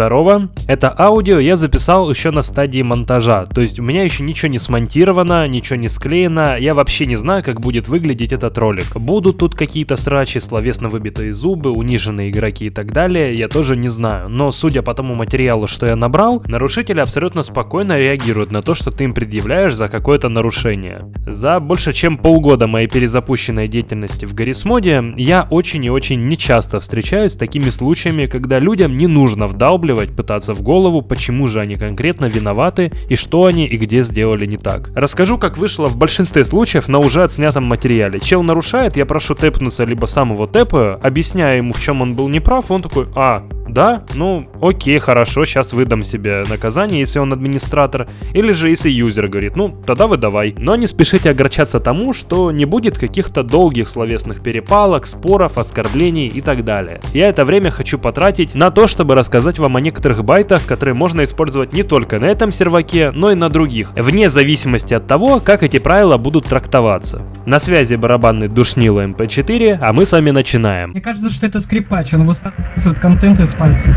Здорово. Это аудио я записал еще на стадии монтажа, то есть у меня еще ничего не смонтировано, ничего не склеено, я вообще не знаю, как будет выглядеть этот ролик. Будут тут какие-то срачи, словесно выбитые зубы, униженные игроки и так далее, я тоже не знаю. Но судя по тому материалу, что я набрал, нарушители абсолютно спокойно реагируют на то, что ты им предъявляешь за какое-то нарушение. За больше чем полгода моей перезапущенной деятельности в Гаррисмоде я очень и очень нечасто встречаюсь с такими случаями, когда людям не нужно вдал вдалбливать, пытаться в голову, почему же они конкретно виноваты и что они и где сделали не так. Расскажу, как вышло в большинстве случаев на уже отснятом материале. Чел нарушает, я прошу тэпнуться, либо сам его тэпаю, объясняю ему, в чем он был неправ, он такой, а, да, ну окей, хорошо, сейчас выдам себе наказание, если он администратор, или же если юзер говорит, ну тогда выдавай. Но не спешите огорчаться тому, что не будет каких-то долгих словесных перепалок, споров, оскорблений и так далее. Я это время хочу потратить на то, чтобы рассказать вам о некоторых байтах, которые можно использовать не только на этом серваке, но и на других, вне зависимости от того, как эти правила будут трактоваться. На связи барабанный душнило MP4, а мы с вами начинаем. Мне кажется, что это скрипач, он высасывает контент из пальцев.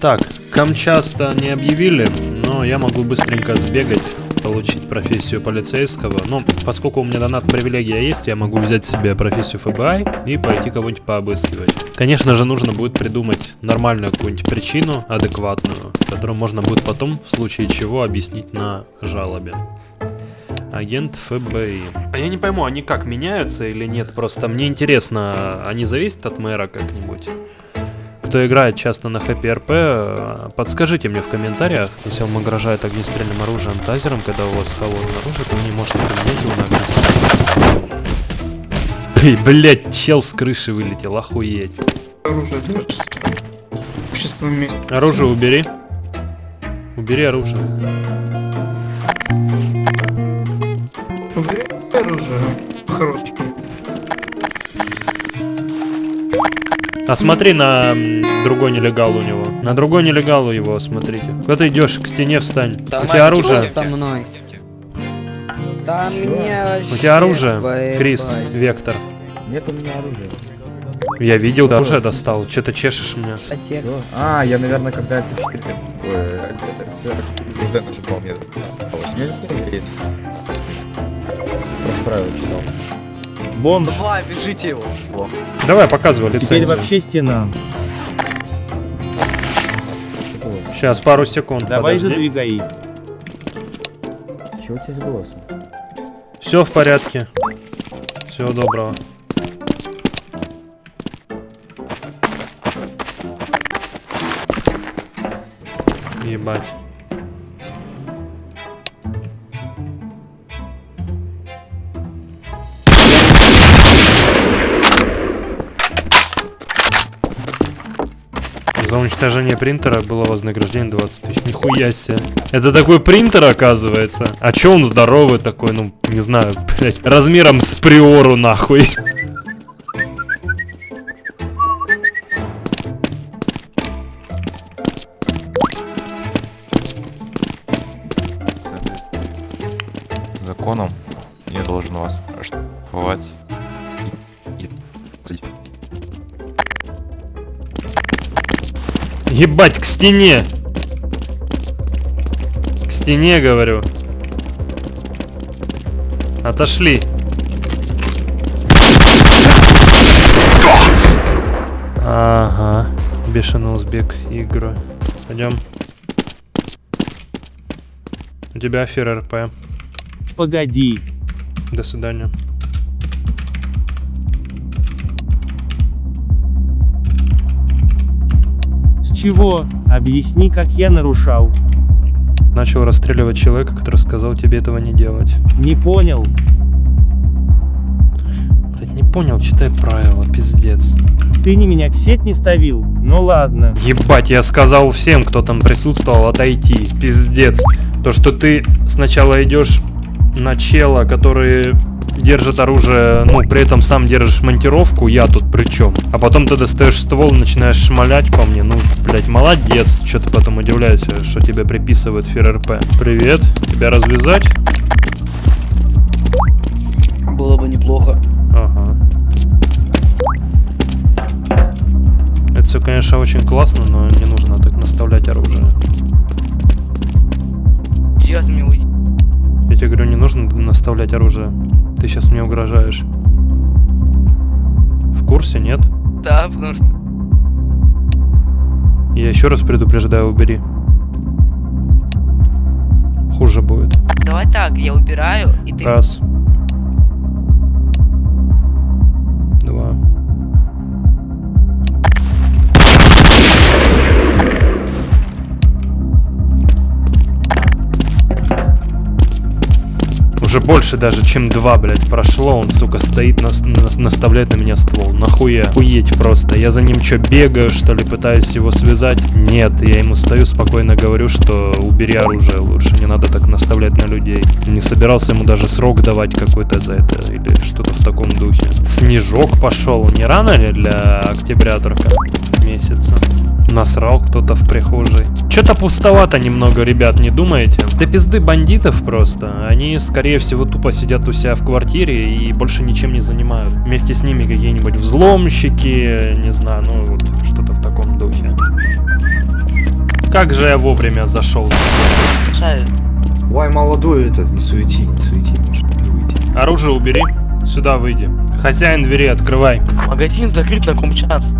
Так, Камчаста не объявили, но я могу быстренько сбегать, получить профессию полицейского. Но поскольку у меня донат привилегия есть, я могу взять себе профессию ФБИ и пойти кого-нибудь пообыскивать. Конечно же, нужно будет придумать нормальную какую-нибудь причину, адекватную, которую можно будет потом, в случае чего, объяснить на жалобе. Агент ФБИ. А я не пойму, они как, меняются или нет? Просто мне интересно, они зависят от мэра как-нибудь? Кто играет часто на ХПРП, подскажите мне в комментариях, если вам угрожает огнестрельным оружием тазером, когда у вас холодное оружие, то вы не можете применять его на агрессию. Блять, чел с крыши вылетел, охуеть. Оружие держится в общественном месте. Оружие убери. Убери оружие. Убери оружие. Хорошо. А смотри на другой нелегал у него. На другой нелегал у его, смотрите. Куда ты идешь? К стене встань. Да у тебя оружие. со мной. Да мне У тебя оружие, Крис, Вектор. Нет у меня оружия. Я видел, да, оружие достал. Че ты чешешь меня? Что? А, я, наверное, когда это 4 Ой, уже нажимал, мне досталось. Мне это интересно. Просто правила читал. Бомж. Давай, бежите его. Давай, показывай Теперь лицензию. вообще стена. Сейчас, пару секунд. Давай подожди. задвигай. Чего у тебя с голосом? Все в порядке. Всего доброго. Ебать. Уничтожение принтера было вознаграждение 20 тысяч. Нихуя себе. Это такой принтер, оказывается. А чё он здоровый такой, ну, не знаю, блядь, размером с приору, нахуй. Стене! К стене, говорю. Отошли. Ага. Бешеный узбек игры. Пойдем. У тебя афера РП. Погоди. До свидания. Чего? Объясни, как я нарушал. Начал расстреливать человека, который сказал тебе этого не делать. Не понял. Блять, не понял, читай правила, пиздец. Ты не меня к сеть не ставил? Ну ладно. Ебать, я сказал всем, кто там присутствовал, отойти. Пиздец. То, что ты сначала идешь на чела, который держит оружие, ну, при этом сам держишь монтировку, я тут при чем? А потом ты достаешь ствол, начинаешь шмалять по мне, ну, блядь, молодец. Что ты потом удивляешься, что тебе приписывает ФРРП? Привет, тебя развязать? Было бы неплохо. Ага. Это все, конечно, очень классно, но не нужно так наставлять оружие. Я тебе говорю, не нужно наставлять оружие. Ты сейчас мне угрожаешь. В курсе, нет? Да, потому что... Я еще раз предупреждаю, убери. Хуже будет. Давай так, я убираю, и ты... Раз. Уже больше даже, чем два, блядь, прошло. Он, сука, стоит, нас- нас- наставляет на меня ствол. Нахуя? Хуеть просто. Я за ним что, бегаю, что ли, пытаюсь его связать? Нет, я ему стою, спокойно говорю, что убери оружие лучше. Не надо так наставлять на людей. Не собирался ему даже срок давать какой-то за это. Или что-то в таком духе. Снежок пошел. Не рано ли для октября только месяца? Насрал кто-то в прихожей. Что-то пустовато немного, ребят, не думаете? Да пизды бандитов просто. Они, скорее всего, тупо сидят у себя в квартире и больше ничем не занимают. Вместе с ними какие-нибудь взломщики, не знаю, ну вот что-то в таком духе. Как же я вовремя зашел. Вай, молодой этот, не суети, не суети, может не выйти. Оружие убери. Сюда выйди. Хозяин двери, открывай. Магазин закрыт на ком час.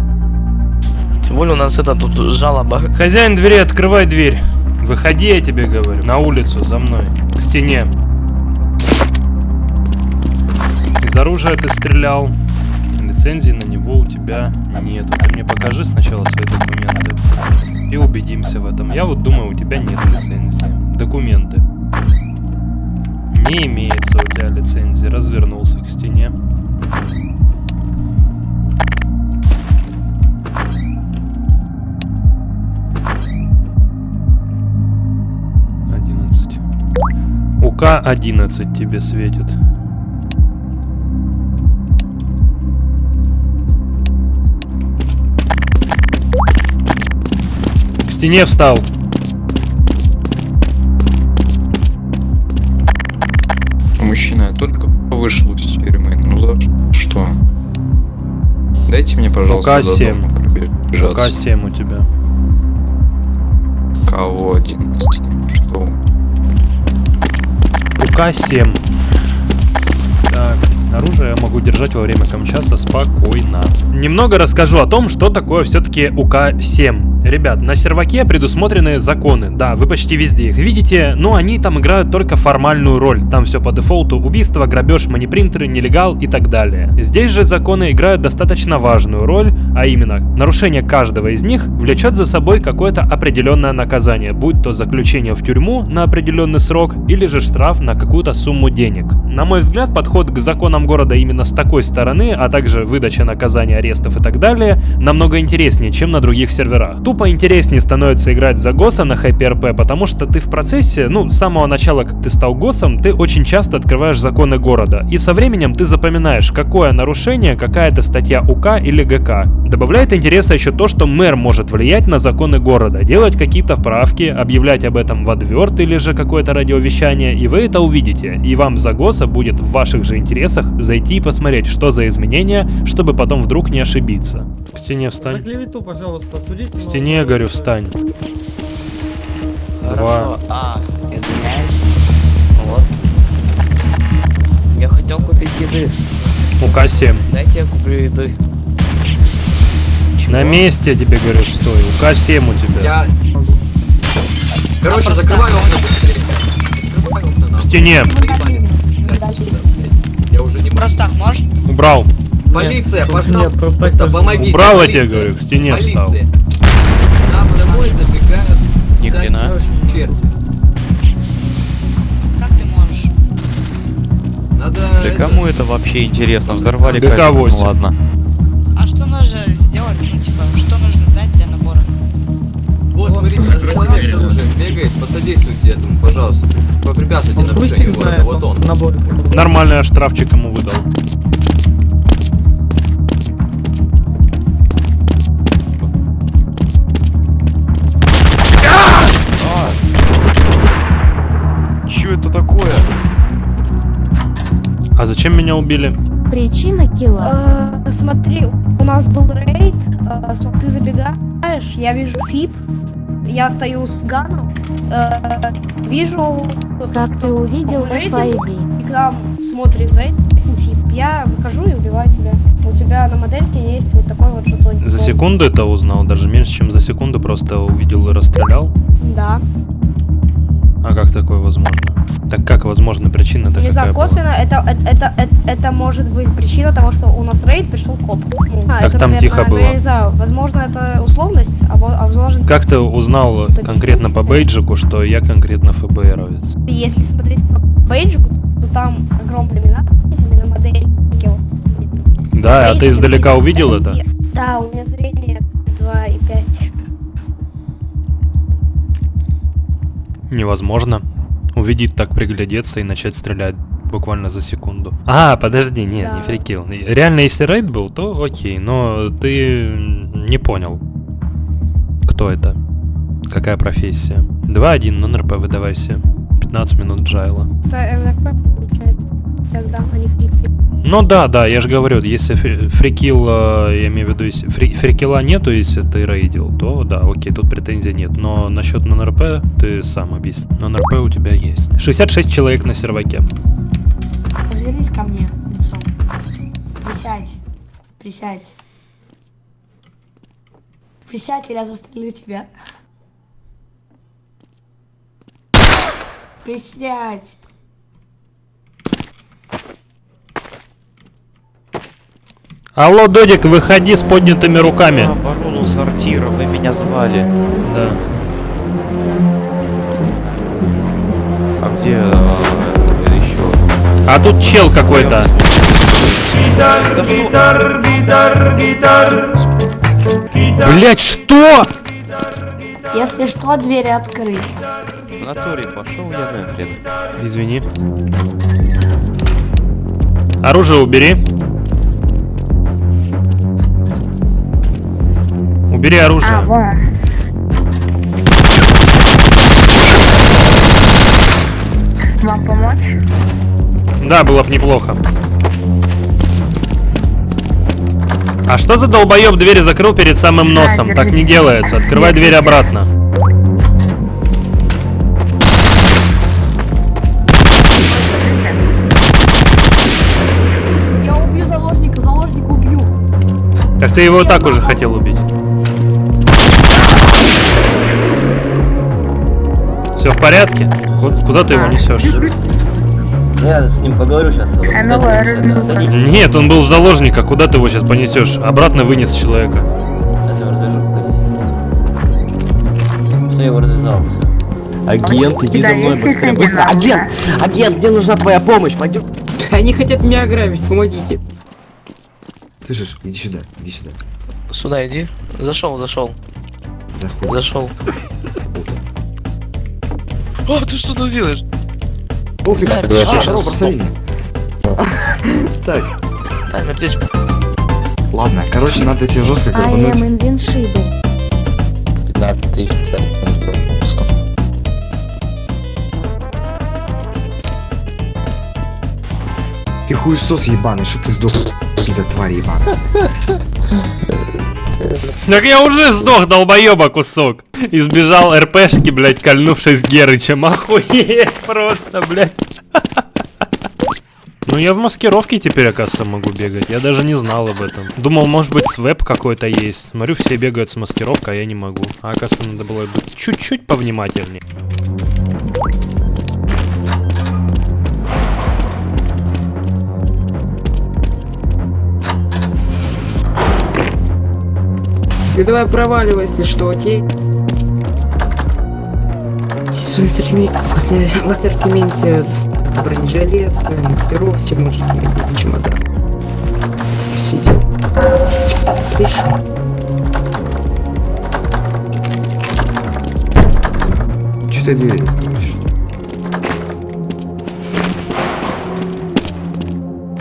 Тем более у нас это тут жалоба. Хозяин двери, открывай дверь. Выходи, я тебе говорю. На улицу, за мной. К стене. Из оружия ты стрелял. Лицензии на него у тебя нету. Ты мне покажи сначала свои документы. И убедимся в этом. Я вот думаю, у тебя нет лицензии. Документы. Не имеется у тебя лицензии. Развернулся к стене. УК 11 тебе светит. К стене встал. Мужчина, я только вышел из тюрьмы. Ну за что? Дайте мне, пожалуйста, до УК-7. дома пробежаться. УК-7 у тебя. Кого один? Что? УК-7. Так, оружие я могу держать во время камчаса спокойно. Немного расскажу о том, что такое все-таки УК-7. Ребят, на серваке предусмотрены законы. Да, вы почти везде их видите, но они там играют только формальную роль. Там все по дефолту. Убийство, грабеж, манипринтеры, нелегал и так далее. Здесь же законы играют достаточно важную роль, а именно, нарушение каждого из них влечет за собой какое-то определенное наказание, будь то заключение в тюрьму на определенный срок или же штраф на какую-то сумму денег. На мой взгляд, подход к законам города именно с такой стороны, а также выдача наказания, арестов и так далее, намного интереснее, чем на других серверах. Тупо интереснее становится играть за ГОСа на HyperP, потому что ты в процессе, ну, с самого начала, как ты стал ГОСом, ты очень часто открываешь законы города, и со временем ты запоминаешь, какое нарушение, какая-то статья УК или ГК. Добавляет интереса еще то, что мэр может влиять на законы города, делать какие-то вправки, объявлять об этом в адверт или же какое-то радиовещание, и вы это увидите, и вам за ГОСа будет в ваших же интересах зайти и посмотреть, что за изменения, чтобы потом вдруг не ошибиться. К стене За встань. клевету, пожалуйста, судите. К стене, я говорю, встань. Два. Хорошо. А, извиняюсь. Вот. Я хотел купить еды. УК-7. Дайте я куплю еды. Чего? На месте, я тебе говорю, стой. УК-7 у тебя. Я... Короче, А, закрывай окна быстрее. Нахуй. стене. Я уже не Просто так можешь? Убрал. Полиция, Нет, пошла. нет, просто помогите. Убрал, я полиция. тебе говорю, к стене встал. Нам домой забегают. Ни хрена. Как ты можешь? Надо... Да это- кому это вообще интересно? Взорвали ГК камеру, ну 8. ладно. А что нужно сделать? Ну, типа, что нужно знать для набора? Вот, Вот, Бегает, посодействуйте этому, пожалуйста. Попрепятствуйте Кустик знает, набор. Нормально я штрафчик ему выдал. А зачем меня убили? Причина килла. Э, смотри, у нас был рейд, э, ты забегаешь, я вижу фип, я стою с ганом, э, вижу, Как ты увидел? FIB? и к нам смотрит за этим фип. Я выхожу и убиваю тебя. У тебя на модельке есть вот такой вот жетончик. За секунду это узнал, даже меньше, чем за секунду просто увидел и расстрелял. Да. А как такое возможно? Так как возможно причина-то Не знаю, косвенно это, это, это, это, это может быть причина того, что у нас рейд пришел коп. Ну, а, Так это, там наверное, тихо ну, было. я не знаю, возможно, это условность, а, а возможно, Как ты узнал Это конкретно по бейджику, что я конкретно ФБРовец? если смотреть по бейджику, то там огромными надписями на модельке. вот. Да, а ты издалека увидел это? Да, у меня Невозможно. Увидеть так приглядеться и начать стрелять буквально за секунду. А, подожди, нет, не Да. фрикил. Реально, если рейд был, то окей, но ты не понял, кто это, какая профессия. 2-1, нон-РП выдавайся. 15 минут джайла. Это НРП получается. Тогда они фрики. Ну да, да, я же говорю, если фри- фрикил, э, я имею в виду, если фри- фрикила нету, если ты рейдил, то да, окей, тут претензий нет. Но насчет нон-РП ты сам объясни. Нон-РП у тебя есть. 66 человек на серваке. Развернись ко мне лицом. Присядь. Присядь. Присядь, или я застрелю тебя. Присядь. Алло, Додик, выходи с поднятыми руками. Оборону сортира, вы меня звали. Да. А где еще? А тут чел какой-то. Блять, что? Если что, двери открыты. В натуре пошел я нахрен. Извини. Оружие убери. Убери оружие. Вам помочь? Да, было бы неплохо. А что за долбоеб двери закрыл перед самым носом? Так не делается. Открывай дверь обратно. Я убью заложника, заложника убью. Так ты его и так уже хотел убить. Все в порядке? Ку- Куда ты его несешь? Я с ним поговорю сейчас. Нет, он был в заложниках. Куда ты его сейчас понесешь? Обратно вынес человека. Все, его развязал. Агент, иди за мной быстрее, быстро. Агент! Агент, мне нужна твоя помощь, пойдем. Они хотят меня ограбить, помогите. Слышишь, иди сюда, иди сюда. Сюда иди. Зашел, зашел, Заходи. зашел. О, ты что тут делаешь? Ух ты, Да, А, здорово, бросовик. Так, Дай аптечку. ладно, короче, надо тебе жестко I горбануть. am invincible. 15 тысяч, Ты хуесос ебаный, чтоб ты сдох, пида тварь ебаная. Так я уже сдох, долбоеба кусок. Избежал РПшки, блядь, кольнувшись Герычем. Охуеть просто, блядь. Ну я в маскировке теперь, оказывается, могу бегать. Я даже не знал об этом. Думал, может быть, свеп какой-то есть. Смотрю, все бегают с маскировкой, а я не могу. А оказывается, надо было быть чуть-чуть повнимательнее. Ты давай проваливай, если что, окей? В ассортименте бронежилет, маскировки, иметь чемодан. Видишь? что-то я не видел.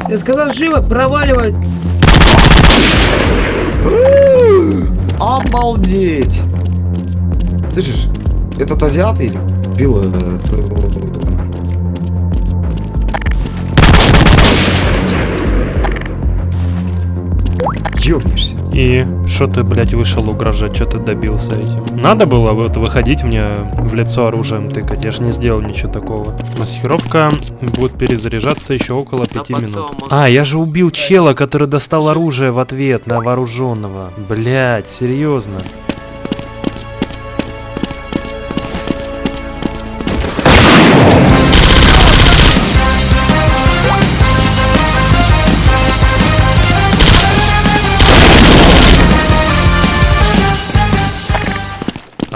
Я сказал, живо, проваливай. Обалдеть! Слышишь, этот азиат или бил э, твоего друга? Ёбнешься. И что ты, блядь, вышел угрожать, что ты добился этим? Надо было вот выходить мне в лицо оружием тыкать, я ж не сделал ничего такого. Маскировка будет перезаряжаться еще около пяти минут. А, я же убил чела, который достал оружие в ответ на вооруженного. Блядь, серьезно.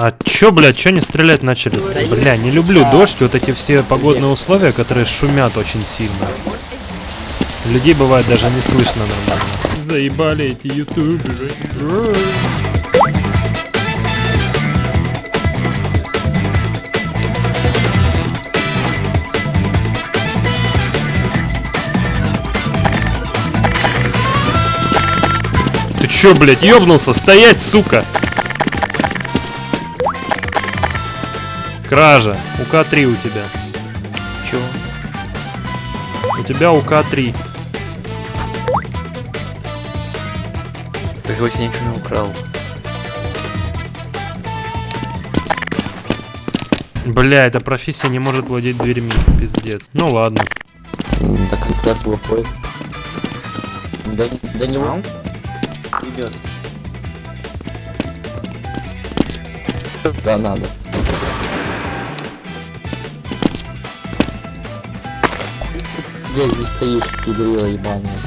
А чё, блядь, чё не стрелять начали? Бля, не люблю дождь, вот эти все погодные условия, которые шумят очень сильно. Людей бывает даже не слышно нормально. Заебали эти ютуберы. Ты чё, блядь, ёбнулся? Стоять, сука! Кража. УК-3 у тебя. Чё? У тебя УК-3. Ты хоть ничего не украл. Бля, эта профессия не может владеть дверьми. Пиздец. Ну ладно. Так как выходит? До, до него? Идет. Да, надо. Где здесь стоишь, пидорила ебаная?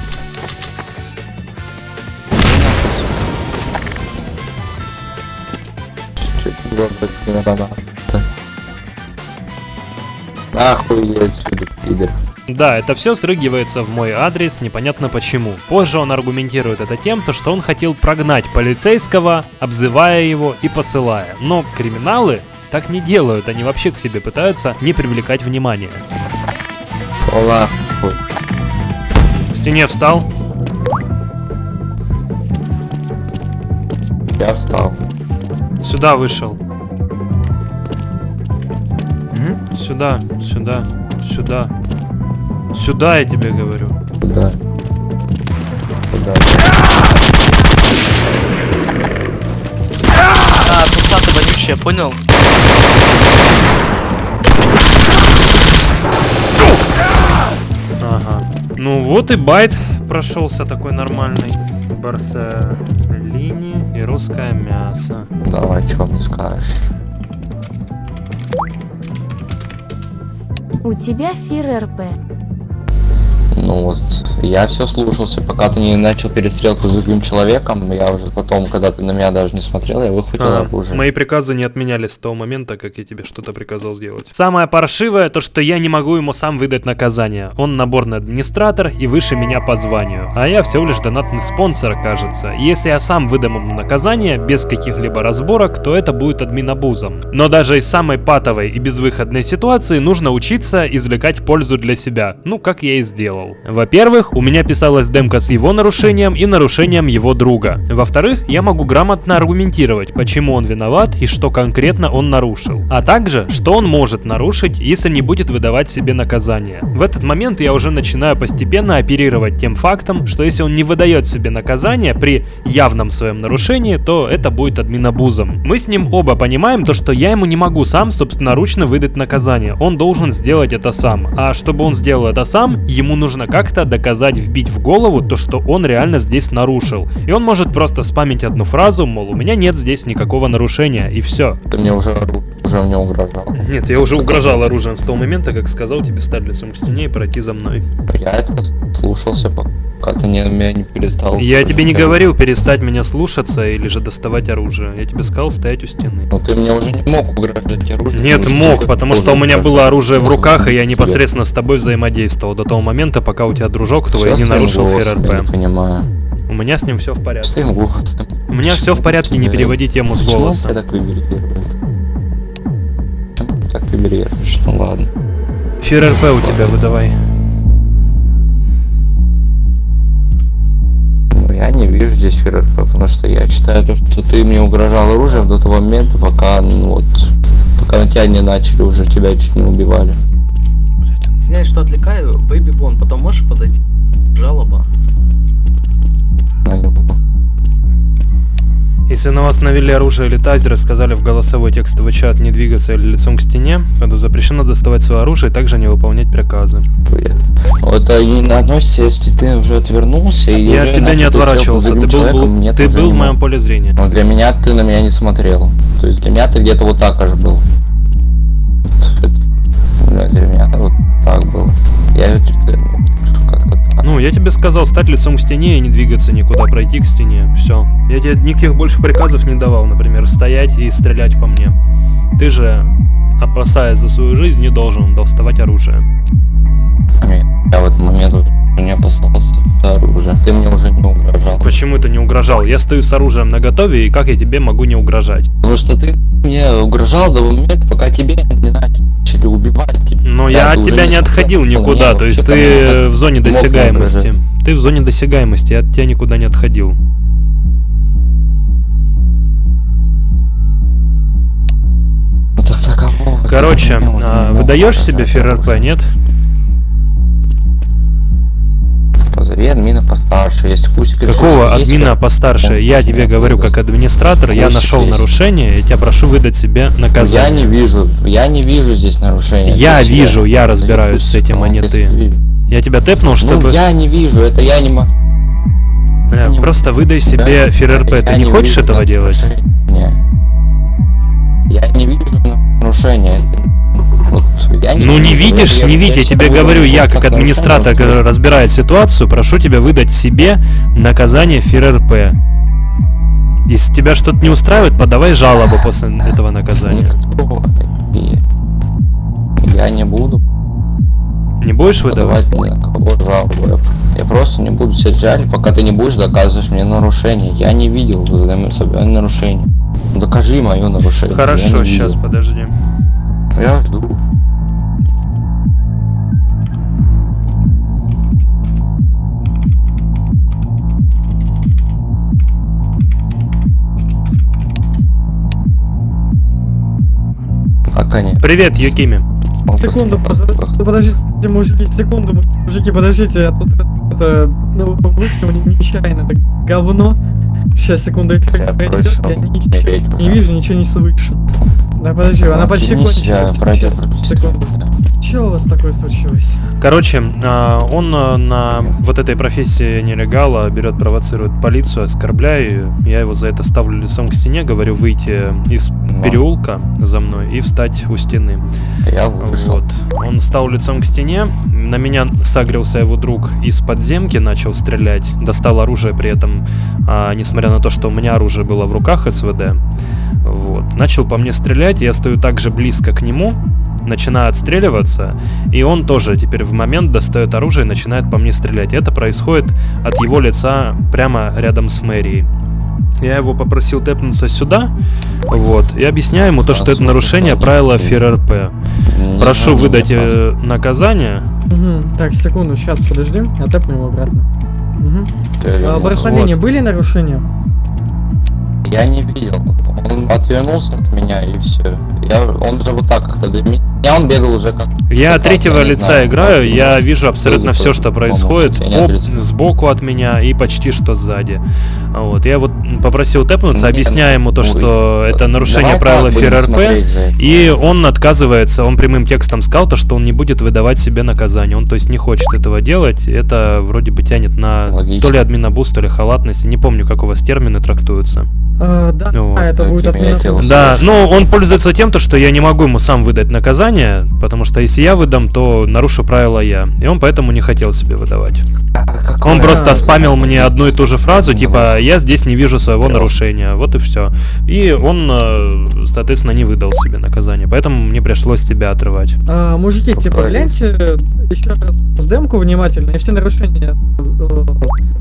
Чуть глаза не надо. Нахуй отсюда, пидор. Да, это все срыгивается в мой адрес, непонятно почему. Позже он аргументирует это тем, то, что он хотел прогнать полицейского, обзывая его и посылая. Но криминалы так не делают, они вообще к себе пытаются не привлекать внимания. Ола. Стене встал. Я встал. Сюда вышел. Сюда, сюда, сюда. Сюда я тебе говорю. Куда? Куда? А, туса ты вонючая, понял? Ну вот и байт прошелся такой нормальный. Барселини и русское мясо. Давай, что не скажешь? У тебя фир РП. Ну вот, я все слушался, пока ты не начал перестрелку с другим человеком, я уже потом, когда ты на меня даже не смотрел, я выхватил А, оружие. мои приказы не отменялись с того момента, как я тебе что-то приказал сделать. Самое паршивое, то что я не могу ему сам выдать наказание. Он наборный администратор и выше меня по званию. А я всего лишь донатный спонсор, кажется. И если я сам выдам ему наказание, без каких-либо разборок, то это будет админабузом. Но даже из самой патовой и безвыходной ситуации нужно учиться извлекать пользу для себя. Ну, как я и сделал. Во-первых, у меня писалась демка с его нарушением и нарушением его друга. Во-вторых, я могу грамотно аргументировать, почему он виноват и что конкретно он нарушил. А также, что он может нарушить, если не будет выдавать себе наказание. В этот момент я уже начинаю постепенно оперировать тем фактом, что если он не выдает себе наказание при явном своем нарушении, то это будет админабузом. Мы с ним оба понимаем то, что я ему не могу сам собственноручно выдать наказание. Он должен сделать это сам. А чтобы он сделал это сам, ему нужно как-то доказать, вбить в голову то, что он реально здесь нарушил. И он может просто спамить одну фразу, мол, у меня нет здесь никакого нарушения, и все. Ты мне уже, уже мне угрожал. Нет, я уже угрожал оружием с того момента, как сказал тебе стать лицом к стене и пройти за мной. Я это слушался, пока ты не, меня не перестал. Я тебе не говорил перестать меня слушаться или же доставать оружие. Я тебе сказал стоять у стены. Но ты мне уже не мог угрожать оружием. Нет, мог, потому что у меня было оружие в руках, и я непосредственно с тобой взаимодействовал до того момента, пока у тебя дружок твой Сейчас не нарушил ФРРП. понимаю. У меня с ним все в порядке. Твоим голосом. У меня все в порядке, не переводи тему с голоса. так так вибрируешь. Ну ладно. ФРРП у тебя выдавай. Я не вижу здесь ФРРП, потому что я считаю, то, что ты мне угрожал оружием до того момента, пока, ну вот, пока на тебя не начали уже, тебя чуть не убивали. Извиняюсь, что отвлекаю. Бэйби Бон, потом можешь подойти? Жалоба. Если на вас навели оружие или тазер и сказали в голосовой текстовый чат не двигаться или лицом к стене, то запрещено доставать свое оружие и также не выполнять приказы. Это не относится, если ты уже отвернулся и Я уже от тебя не отворачивался, ты был, был- человеком, мне ты был в моем поле зрения. Но для меня ты на меня не смотрел. То есть для меня ты где-то вот так аж был. Вот Для меня вот так было. Я ну, я тебе сказал стать лицом к стене и не двигаться никуда, пройти к стене. Все. Я тебе никаких больше приказов не давал, например, стоять и стрелять по мне. Ты же, опасаясь за свою жизнь, не должен доставать оружие. Я в этот момент не опасался за оружие. Ты мне уже не угрожал. Почему ты не угрожал? Я стою с оружием на готове, и как я тебе могу не угрожать? Потому что ты мне угрожал до момента, пока тебе не начали убивать. Но Да, я от тебя не отходил смотрел, никуда, не, то есть ты в зоне досягаемости. Ты в зоне досягаемости, я от тебя никуда не отходил. Ну. Короче, а, выдаешь себе ФРРП, нет? Позови админа постарше, есть кусик. Какого есть админа как- постарше? Я тебе говорю как администратор, я нашел есть. нарушение, я тебя прошу выдать себе Я наказание. не вижу, я не вижу здесь нарушения. Я себя. вижу, я Это разбираюсь с этим, а он не ты. Я тебя тэпнул, чтобы... Ну, я не вижу, это я не могу. Бля, не- просто выдай себе ФРРП, Я ты не хочешь вижу этого делать? нарушения. Я не вижу нарушения. это- я Ну не видишь, не видишь, я тебе говорю, я как администратор, который разбирает ситуацию, прошу тебя выдать себе наказание ФРРП. Если тебя что-то не устраивает, подавай жалобу после этого наказания. Я не буду Не будешь выдавать? жалобу. Я просто не буду сидеть жаль, пока ты не будешь доказывать мне нарушение. Я не видел взаимособное нарушение. Докажи мое нарушение. Хорошо, сейчас, подожди. Я жду. Пока нет. Привет, Юкими. Секунду, пожалуйста, подождите, мужики, секунду, мужики, подождите, я тут это, ну, выкинул нечаянно, это говно. Сейчас, секунду, Я эффект пройдет, просил я не не вижу, ничего не слышу. Да подожди, она почти кончилась. пройдет. Секунду. Что у вас такое случилось? Короче, а, он а, на вот этой профессии нелегала берет, провоцирует полицию, оскорбляю ее. Я его за это ставлю лицом к стене, говорю выйти из переулка за мной и встать у стены. Я вышел. Вот. Он стал лицом к стене, на меня сагрился его друг из подземки, начал стрелять, достал оружие при этом, а, несмотря на то, что у меня оружие было в руках СВД. Вот. Начал по мне стрелять, я стою так же близко к нему, начинаю отстреливаться, и он тоже теперь в момент достает оружие и начинает по мне стрелять. Это происходит от его лица прямо рядом с мэрией. Я его попросил тэпнуться сюда, вот, и объясняю ему то, что это нарушение правила ФРРП. Прошу выдать э, наказание. Угу, так, секунду, сейчас, подожди, его обратно. Угу. А, Благословение, вот. были нарушения? Я не видел. Он отвернулся от меня и все. Я, он же вот так как-то до меня он бегал уже как. Я от третьего не лица знаю, играю, я вижу абсолютно все, что происходит я отрицаю. сбоку от меня и почти что сзади. Вот, я вот попросил тэпнуться, Нет, объясняю ему то, ой, что это нарушение давай правила ФРРП, и он отказывается, он прямым текстом сказал то, что он не будет выдавать себе наказание, он то есть не хочет этого делать, это вроде бы тянет на Логично. то ли админобуст, то ли халатность, не помню, как у вас термины трактуются. А, да, Вот, это будет отмена. Да, ну он пользуется тем, то, что я не могу ему сам выдать наказание, потому что если я выдам, то нарушу правила я. И он поэтому не хотел себе выдавать. А Он просто спамил мне одну и ту же фразу, Ну, типа я здесь не вижу своего Клёво. нарушения. Вот и все. И он, э, соответственно, не выдал себе наказание. Поэтому мне пришлось тебя отрывать. А, мужики, типа, гляньте еще раз демку внимательно и все нарушения.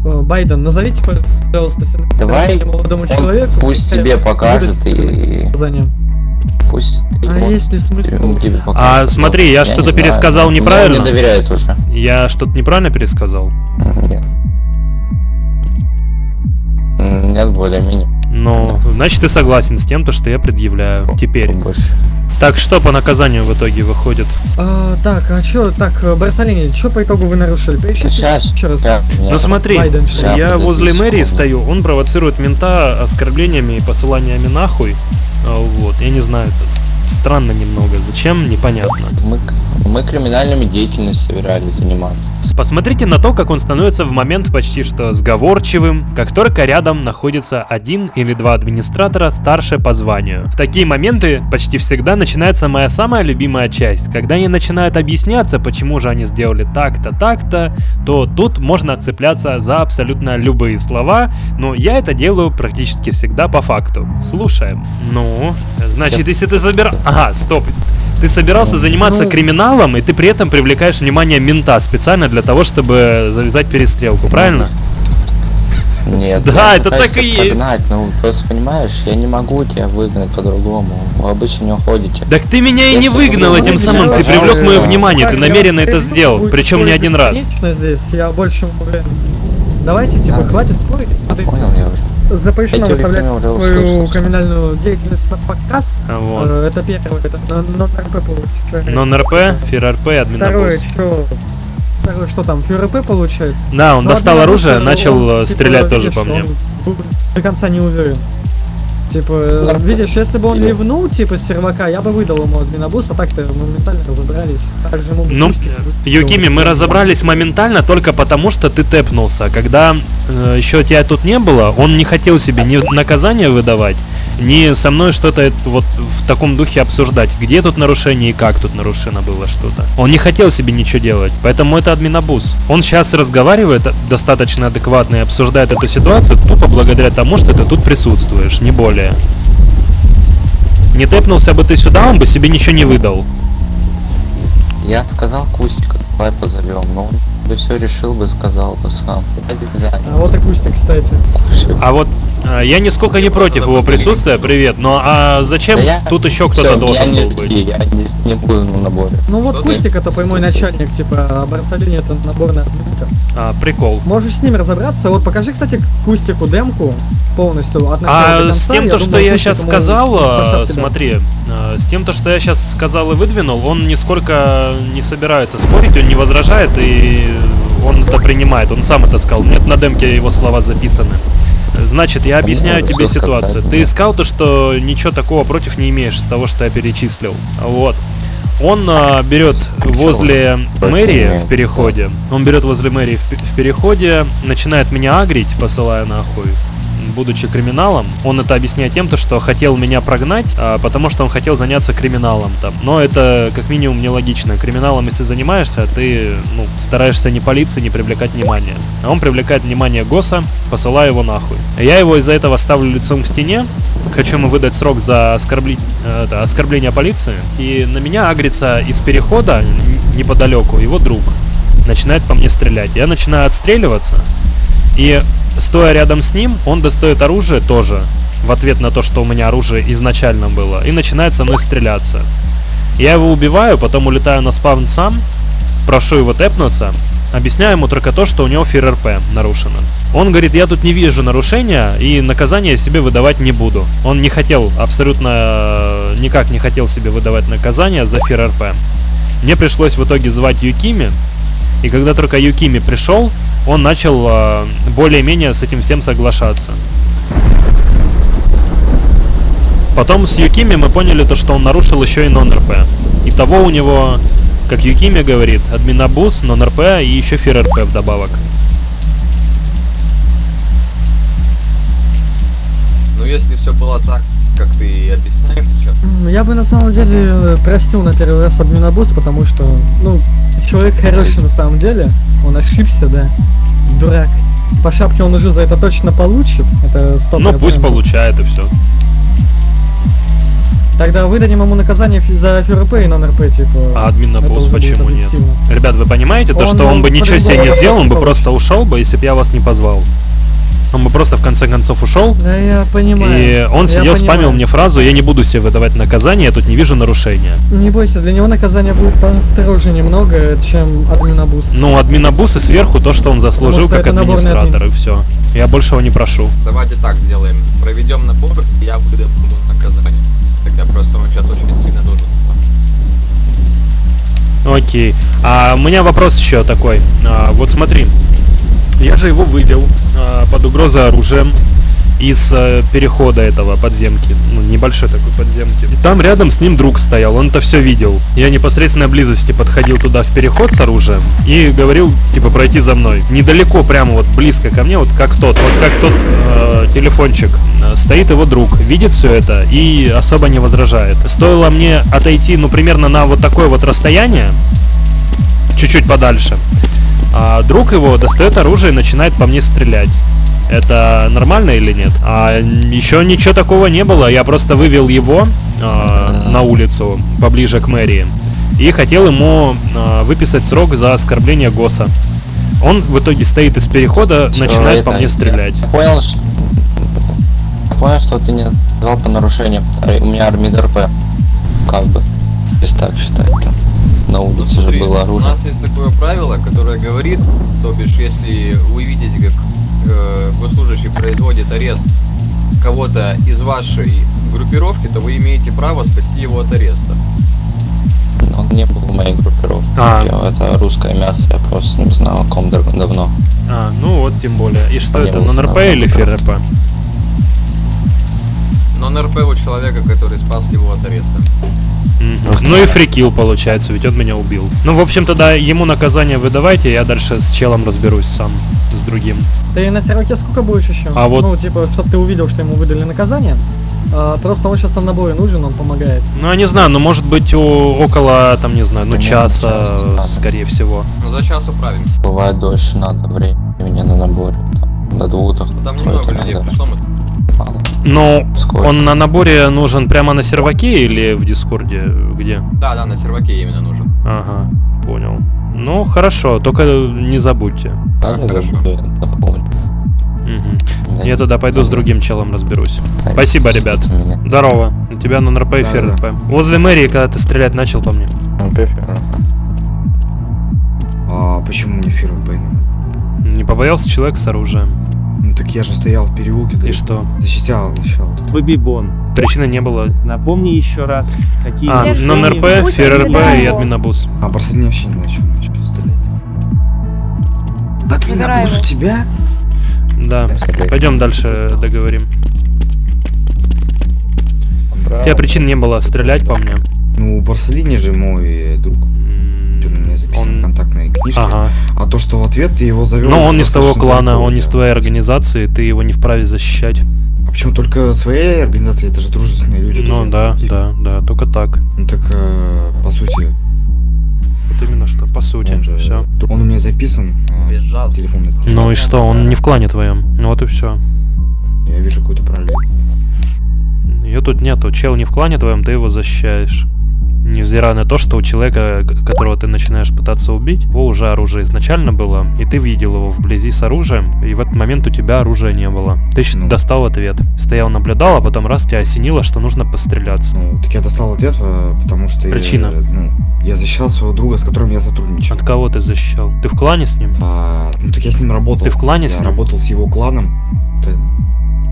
Э, Байден, назовите, пожалуйста, все Давай нарушения молодому он человеку. Пусть тебе покажет и... Пусть ты А есть ли смысл? А покажет, смотри, я не что-то знаю, пересказал он неправильно? мне доверяет уже. Я что-то неправильно пересказал? Нет. Нет, более-менее. Ну, значит, ты согласен с тем, то, что я предъявляю теперь. Больше. Так, что по наказанию в итоге выходит? А, так, а чё, так, э, Барсалини, чё по итогу вы нарушили? Перечислите Сейчас. еще раз. Да, Ну смотри, Байден, я возле мэрии стою, он провоцирует мента оскорблениями и посыланиями нахуй. А, Вот, я не знаю, это странно немного. Зачем, непонятно. Мы, мы криминальными деятельностью собирались заниматься. Посмотрите на то, как он становится в момент почти что сговорчивым, как только рядом находится один или два администратора старше по званию. В такие моменты почти всегда начинается моя самая любимая часть. Когда они начинают объясняться, почему же они сделали так-то, так-то, то тут можно цепляться за абсолютно любые слова, но я это делаю практически всегда по факту. Слушаем. Ну, значит, если ты собираешь... Ага, стоп. Ты собирался заниматься Ну. криминалом, и ты при этом привлекаешь внимание мента специально для того, чтобы завязать перестрелку, правильно? Нет. Да, это так и есть. Прогнать, ну, просто понимаешь, я не могу тебя выгнать по-другому. Вы обычно не уходите. Так ты меня и не выгнал вы этим самым, ты привлек мое внимание, ты намеренно это сделал, причем не один раз. здесь, я больше. Давайте, типа, А. хватит спорить. Смотрите, Понял я уже. Запрещено выставлять свою услышал. криминальную деятельность на подкаст. А Вот. Э, Это первое, это на, на РП получается. Нон-РП, фир-РП, Второе, админобус. что? Второе, что там, ФРП получается? Да, он Ну, достал оружие, он, начал э, типа, стрелять тоже видишь, по мне. он был До конца не уверен. Типа, видишь, если бы он Или- ливнул, типа, с сервака, я бы выдал ему админобус, а так-то моментально разобрались. Также ему бы Ну. Юкими, мы разобрались моментально только потому, что ты тэпнулся. Когда э, еще тебя тут не было, он не хотел себе ни наказание выдавать, ни со мной что-то вот в таком духе обсуждать. Где тут нарушение и как тут нарушено было что-то. Он не хотел себе ничего делать, поэтому это админобус. Он сейчас разговаривает достаточно адекватно и обсуждает эту ситуацию тупо благодаря тому, что ты тут присутствуешь, не более. Не тэпнулся бы ты сюда, он бы себе ничего не выдал. Я сказал Кустика, давай позовем, но он бы все решил бы, сказал бы сам. А вот и Кустик, кстати. А вот я нисколько не против его присутствия, привет, но а зачем Да я- тут еще кто-то должен не, был быть? Я не, не буду на наборе. Ну вот Кустик это прямой начальник, типа, а Барсалини это наборный админка. А, прикол. Можешь с ним разобраться. Вот покажи, кстати, Кустику демку полностью от начала до А конца. с тем, то, что я сейчас сказал, а, смотри, а, с тем, то, что я сейчас сказал и выдвинул, он нисколько не собирается спорить, он не возражает и он это принимает, он сам это сказал. Нет на демке его слова записаны. Значит, я объясняю Ну, тебе ситуацию. Ты да. сказал то, что ничего такого против не имеешь с того, что я перечислил. Вот. Он а, берет возле мэрии в переходе. Он берет возле мэрии в, в переходе, начинает меня агрить, посылая нахуй. Будучи криминалом, он это объясняет тем, то, что хотел меня прогнать, а, потому что он хотел заняться криминалом там. Но это как минимум нелогично. Криминалом, если занимаешься, ты ну, стараешься не палиться, не привлекать внимания. А он привлекает внимание ГОСа, посылая его нахуй. Я его из-за этого ставлю лицом к стене, хочу ему выдать срок за оскорбли- э, это, оскорбление полиции. И на меня агрится из перехода неподалеку его друг. Начинает по мне стрелять. Я начинаю отстреливаться. И стоя рядом с ним, он достает оружие тоже. В ответ на то, что у меня оружие изначально было. И начинает со мной стреляться. Я его убиваю, потом улетаю на спавн сам. Прошу его тэпнуться. Объясняю ему только то, что у него фир РП нарушено. Он говорит, я тут не вижу нарушения и наказание себе выдавать не буду. Он не хотел, абсолютно э, никак не хотел себе выдавать наказание за фир РП. Мне пришлось в итоге звать Юкими, и когда только Юкими пришел, он начал э, более-менее с этим всем соглашаться. Потом с Юкими мы поняли то, что он нарушил еще и нон-РП. Итого у него, как Юкими говорит, админобус, нон-РП и еще фир РП вдобавок. Ну если все было так, как ты М, Я бы на самом деле э, простил на первый раз админобус, потому что, ну, человек хороший на самом деле. Он ошибся, да. Дурак. По шапке он уже за это точно получит. Это 100%. Ну пусть получает и все. Тогда выдадим ему наказание за ФРП и нон-РП, типа. А уже будет почему нет? Ребят, вы понимаете то, Он, что он ну, бы ничего себе не сделал, он бы просто ушел бы, если бы я вас не позвал. Он бы просто в конце концов ушел. Да, я понимаю. И он Я сидел, спамил понимаю. мне фразу «Я не буду себе выдавать наказание, я тут не вижу нарушения». Не бойся, для него наказание будет построже немного, чем админобус. Ну, админобус и сверху то, что он заслужил Потому что как администратор, и все. Я большего не прошу. Давайте так сделаем. Проведем набор, и я выдам ему наказание. Тогда просто он сейчас очень сильно нужен. Окей. А у меня вопрос еще такой. А, вот смотри, я же его вывел а, под угрозой оружием из э, перехода этого подземки, ну, небольшой такой подземки. И там рядом с ним друг стоял, он это все видел. Я непосредственно близости подходил туда в переход с оружием и говорил, типа, пройти за мной. Недалеко, прямо вот близко ко мне, вот как тот, вот как тот э, телефончик. Э, Стоит его друг, видит все это и особо не возражает. Стоило мне отойти, ну, примерно на вот такое вот расстояние, чуть-чуть подальше. А друг его достает оружие и начинает по мне стрелять. Это нормально или нет? А еще ничего такого не было. Я просто вывел его а, на улицу поближе к мэрии и хотел ему а, выписать срок за оскорбление ГОСа. Он в итоге стоит из перехода, начинает это по мне я стрелять. Понял, что... Понял, что ты не назвал по нарушениям. Ар- У меня армид РП. Как бы. Если так считать, там. На улице же Смотри, было У оружие. нас есть такое правило, которое говорит, то бишь, если вы видите, как э, госслужащий производит арест кого-то из вашей группировки, то вы имеете право спасти его от ареста. Он не был в моей группировке. А. Я- Это русское мясо, я просто не знал о ком дав- давно. А, ну вот тем более. И что Мне это, нон-РП или. ФРП? Но НРП у человека, который спас его от ареста. Мгм. Ну и фрикил получается, ведь он меня убил. Ну, в общем, тогда ему наказание выдавайте, я дальше с челом разберусь сам, с другим. Ты на серваке сколько будешь еще? А вот- Ну, типа, чтобы ты увидел, что ему выдали наказание. А, просто он сейчас на наборе нужен, он помогает. Ну, я не знаю, ну, может быть, у- около, там, не знаю, ну, Примерно часа, час, да. скорее всего. Но за час управимся. Бывает дольше надо времени на наборе. Там, до двух Ну, Там немного людей пришло, мы Мало. Ну, Сколько? он на наборе нужен прямо на серваке или в Дискорде? Где? Да, да, на серваке именно нужен. Ага, понял. Ну, хорошо, только не забудьте. Да, не забуду. Мгм. Да, Я тогда пойду с да, другим челом разберусь. да, Спасибо, ребят. меня. Здорово. У тебя на НРП и Да, ФРП. Возле мэрии, когда ты стрелять начал по мне. А почему мне фирма Не побоялся человек с оружием. Так я же стоял в переулке, да И что? защищал еще вот это. Бабибон. Причины не было. Напомни еще раз, какие А, Держи. нон РП, Пусть ФРРП и админобус. А Барсельне вообще не начал, стрелять. Админобус у тебя? Да. Пойдем дальше договорим. У тебя причин не было стрелять по мне. Ну, Барселине же мой друг. В Он... контактной книжке. Ага. А то, что в ответ ты его завел... Но он не с того клана, далеко, он не с твоей организации, ты его не вправе защищать. А почему только своей организации? Это же дружественные люди. Ну да, да, да, только так. Ну так, э, по сути, Вот именно что, по сути, он же... все. Он у меня записан. э, книжке. Ну и что, он не в клане твоем. Ну вот и все. Я вижу какую-то параллель. Ее тут нету. Чел не в клане твоем, ты его защищаешь. Невзирая на то, что у человека, которого ты начинаешь пытаться убить, его уже оружие изначально было, и ты видел его вблизи с оружием, и в этот момент у тебя оружия не было. Ты Ну. достал ответ. Стоял, наблюдал, а потом раз тебя осенило, что нужно постреляться. Ну, так я достал ответ, э, потому что... Причина? Я, ну, я защищал своего друга, с которым я сотрудничал. От кого ты защищал? Ты в клане с ним? А, ну так я с ним работал. Ты в клане я с ним? работал с его кланом. Это-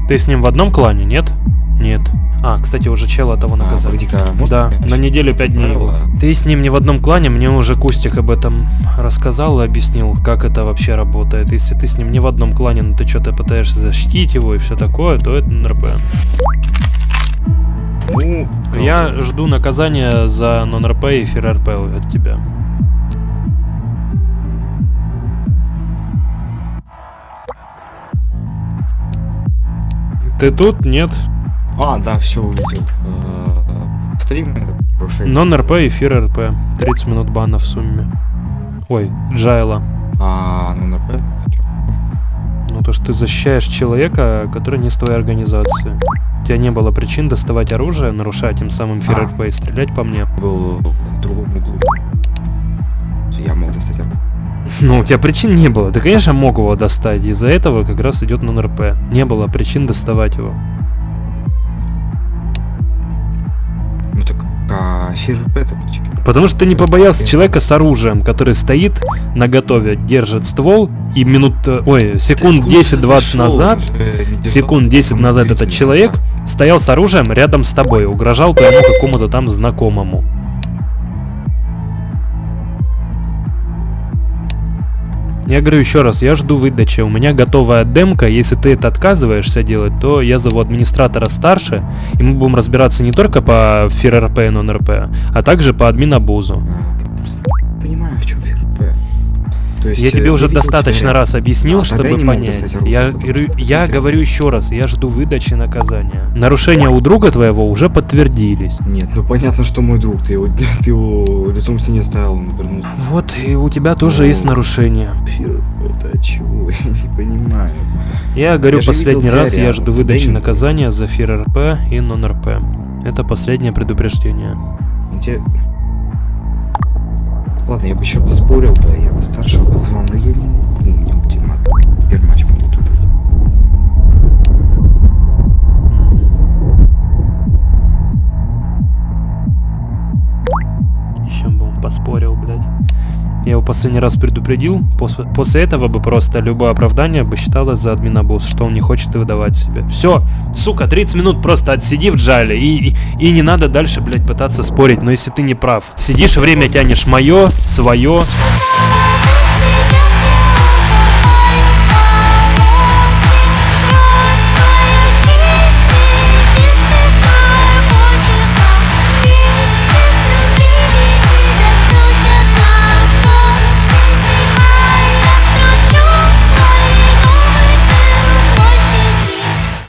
Ты с ним в одном клане, нет? Нет. А, кстати, уже чела того А, наказали. погоди-ка, можно Да, на неделю пять дней. правила? Ты с ним не в одном клане, мне уже Кустик об этом рассказал и объяснил, как это вообще работает. Если ты с ним не в одном клане, но ты что-то пытаешься защитить его и все такое, то это НРП. Ну, Я жду наказания за нон-РП и фир-РП от тебя. Ты тут? Нет? А, да, все увидел. Э, Повтори мне нарушение. Нон-РП и фир-РП. 30 минут бана в сумме. Ой, Джайла. А, ну НРП? Ну, то, что ты защищаешь человека, который не с твоей организации. У тебя не было причин доставать оружие, нарушать тем самым ФРРП и стрелять по мне. Был в другом углу. Я мог достать оружие. Ну, у тебя причин не было. Ты, конечно, мог его достать. Из-за этого как раз идет нон-РП. Не было причин доставать его. Почему? Потому что ты не побоялся человека с оружием, который стоит на готове, держит ствол, и минут, э, ой, секунд 10-20 назад, секунд 10 назад этот человек стоял с оружием рядом с тобой, угрожал твоему какому-то там знакомому. Я говорю еще раз, я жду выдачи. У меня готовая демка. Если ты это отказываешься делать, то я зову администратора старше, и мы будем разбираться не только по ФРРП и нон-РП, а также по админобузу. То есть, Я э, тебе уже вы видите достаточно ряд. раз объяснил, А, я чтобы не понять. оружие, Я, я говорю еще раз, я жду выдачи наказания. Нарушения у друга твоего уже подтвердились. Нет, ну понятно, что мой друг, ты его, ты его лицом к стене ставил, он вернулся. Вот, и у тебя тоже Ну, есть нарушения. ФРП, это чего? Я не понимаю. Я говорю же последний тебя раз, я жду выдачи мне. наказания за ФРРП и нон-РП. Это последнее предупреждение. Ну, тебе- Ладно, я бы еще поспорил бы, я бы старшего позвал, но я не могу, у меня ультиматум. Первый матч могут убить. Еще бы он поспорил, блядь. Я его последний раз предупредил, после, после этого бы просто любое оправдание бы считалось за админобус, что он не хочет выдавать себе. Все, сука, 30 минут просто отсиди в джале, и, и, и не надо дальше, блядь, пытаться спорить, но если ты не прав. Сидишь, время тянешь мое, свое,